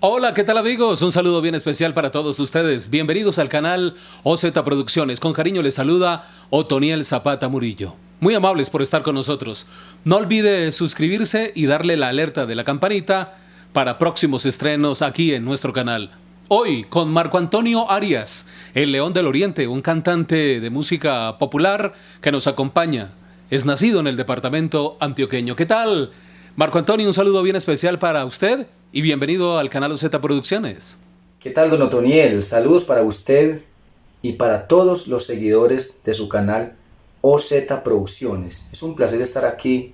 Hola, ¿qué tal amigos? Un saludo bien especial para todos ustedes. Bienvenidos al canal OZ Producciones. Con cariño les saluda Otoniel Zapata Murillo. Muy amables por estar con nosotros. No olvide suscribirse y darle la alerta de la campanita para próximos estrenos aquí en nuestro canal. Hoy con Marco Antonio Arias, el León del Oriente, un cantante de música popular que nos acompaña. Es nacido en el departamento antioqueño. ¿Qué tal? Marco Antonio, un saludo bien especial para usted y bienvenido al canal OZ Producciones. ¿Qué tal, don Otoniel? Saludos para usted y para todos los seguidores de su canal OZ Producciones. Es un placer estar aquí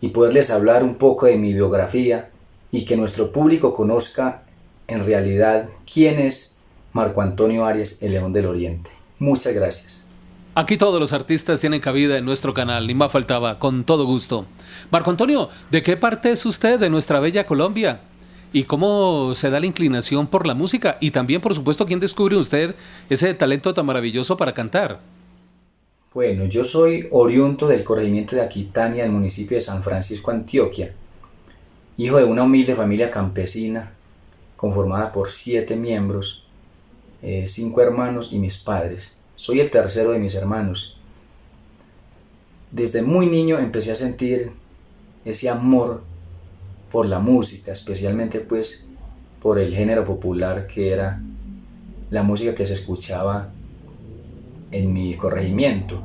y poderles hablar un poco de mi biografía y que nuestro público conozca en realidad quién es Marco Antonio Arias, el León del Oriente. Muchas gracias. Aquí todos los artistas tienen cabida en nuestro canal, ni más faltaba, con todo gusto. Marco Antonio, ¿de qué parte es usted de nuestra bella Colombia? ¿Y cómo se da la inclinación por la música? Y también, por supuesto, ¿quién descubre usted ese talento tan maravilloso para cantar? Bueno, yo soy oriundo del corregimiento de Aquitania, del municipio de San Francisco, Antioquia, hijo de una humilde familia campesina, conformada por siete miembros, eh, cinco hermanos y mis padres. Soy el tercero de mis hermanos. Desde muy niño empecé a sentir ese amor por la música, especialmente pues por el género popular que era la música que se escuchaba en mi corregimiento.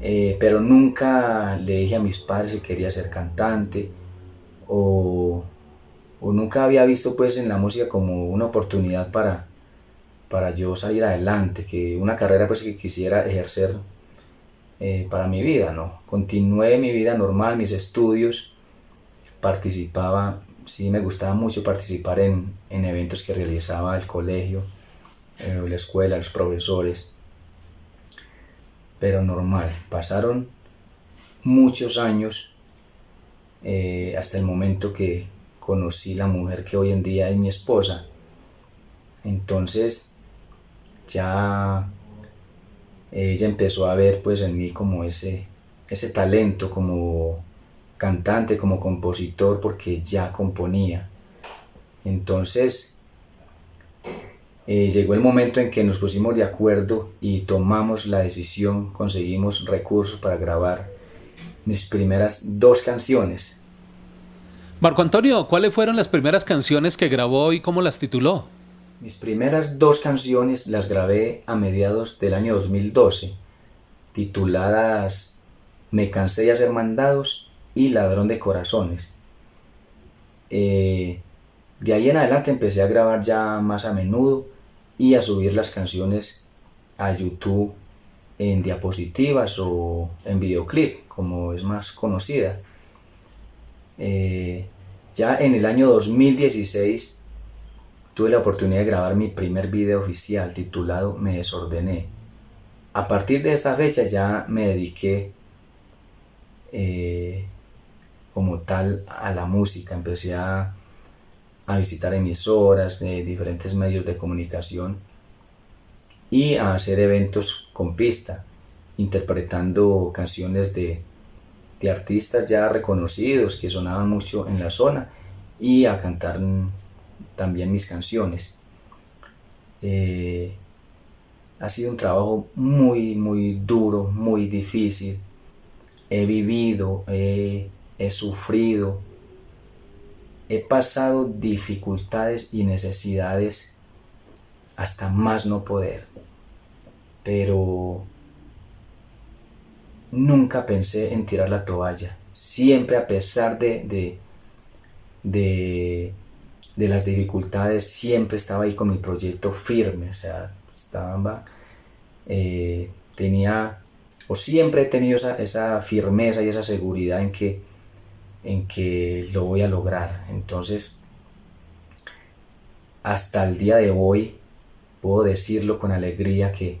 Eh, pero nunca le dije a mis padres que quería ser cantante o, nunca había visto pues en la música como una oportunidad para, para yo salir adelante, que una carrera pues que quisiera ejercer eh, para mi vida, ¿no? Continué mi vida normal, mis estudios, participaba, sí me gustaba mucho participar en, eventos que realizaba el colegio, eh, la escuela, los profesores, pero normal, pasaron muchos años eh, hasta el momento que conocí la mujer que hoy en día es mi esposa, entonces ya ella empezó a ver pues en mí como ese, ese talento como cantante, como compositor, porque ya componía. Entonces eh, llegó el momento en que nos pusimos de acuerdo y tomamos la decisión, conseguimos recursos para grabar mis primeras dos canciones. Marco Antonio, ¿cuáles fueron las primeras canciones que grabó y cómo las tituló? Mis primeras dos canciones las grabé a mediados del año 2012, tituladas Me cansé de ser mandados y Ladrón de Corazones. Eh, de ahí en adelante empecé a grabar ya más a menudo y a subir las canciones a YouTube en diapositivas o en videoclip, como es más conocida. Eh, ya en el año 2016 tuve la oportunidad de grabar mi primer video oficial titulado Me desordené. A partir de esta fecha ya me dediqué eh, como tal a la música, empecé a, visitar emisoras de diferentes medios de comunicación y a hacer eventos con pista, interpretando canciones de artistas ya reconocidos que sonaban mucho en la zona y a cantar también mis canciones. Eh, ha sido un trabajo muy, muy duro, muy difícil. He vivido, he, sufrido, he pasado dificultades y necesidades hasta más no poder. Pero nunca pensé en tirar la toalla. Siempre a pesar de, de de las dificultades, siempre estaba ahí con mi proyecto firme, o sea, estaba, eh, tenía, o siempre he tenido esa, firmeza y esa seguridad en que, en que lo voy a lograr. Entonces, hasta el día de hoy, puedo decirlo con alegría que,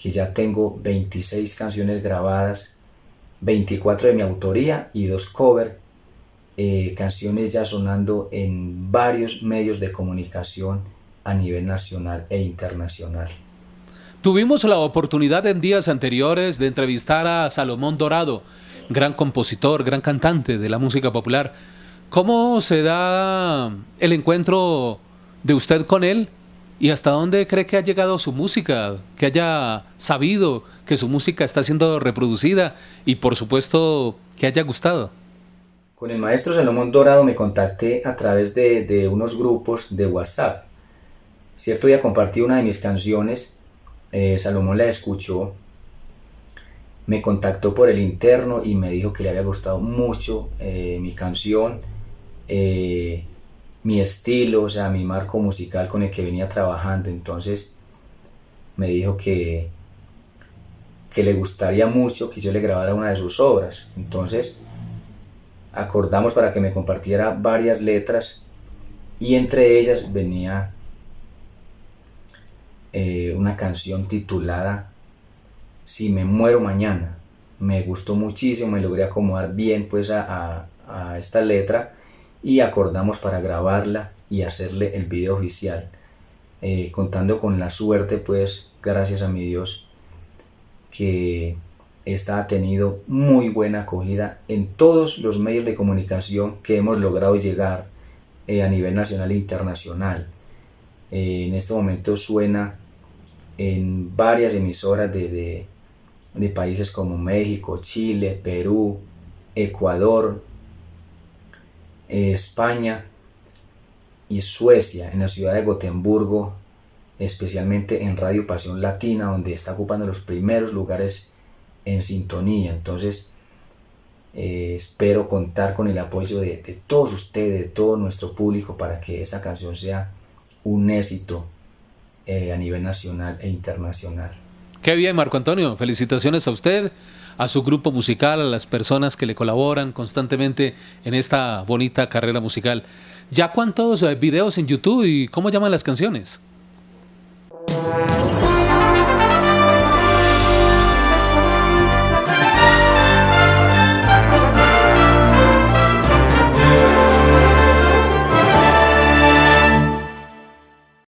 que ya tengo 26 canciones grabadas, 24 de mi autoría y dos covers eh, canciones ya sonando en varios medios de comunicación a nivel nacional e internacional. Tuvimos la oportunidad en días anteriores de entrevistar a Salomón Dorado, gran compositor, gran cantante de la música popular. ¿Cómo se da el encuentro de usted con él y hasta dónde cree que ha llegado su música, que haya sabido que su música está siendo reproducida y por supuesto que haya gustado? Con el maestro Salomón Dorado me contacté a través de, unos grupos de WhatsApp. Cierto día compartí una de mis canciones, eh, Salomón la escuchó me contactó por el interno y me dijo que le había gustado mucho eh, mi canción, eh, mi estilo, o sea, mi marco musical con el que venía trabajando. Entonces me dijo que, que le gustaría mucho que yo le grabara una de sus obras. Entonces acordamos para que me compartiera varias letras y entre ellas venía eh, una canción titulada si me muero mañana. Me gustó muchísimo, me logré acomodar bien pues a, esta letra y acordamos para grabarla y hacerle el video oficial. Eh, contando con la suerte pues gracias a mi Dios que esta ha tenido muy buena acogida en todos los medios de comunicación que hemos logrado llegar eh, a nivel nacional e internacional. Eh, en este momento suena en varias emisoras de, de países como México, Chile, Perú, Ecuador, eh, España y Suecia, en la ciudad de Gotemburgo, especialmente en Radio Pasión Latina, donde está ocupando los primeros lugares en sintonía. Entonces, eh, espero contar con el apoyo de, todos ustedes, de todo nuestro público, para que esta canción sea un éxito eh, a nivel nacional e internacional. Qué bien, Marco Antonio. Felicitaciones a usted, a su grupo musical, a las personas que le colaboran constantemente en esta bonita carrera musical. ¿Ya cuántos eh, videos en YouTube y cómo llaman las canciones?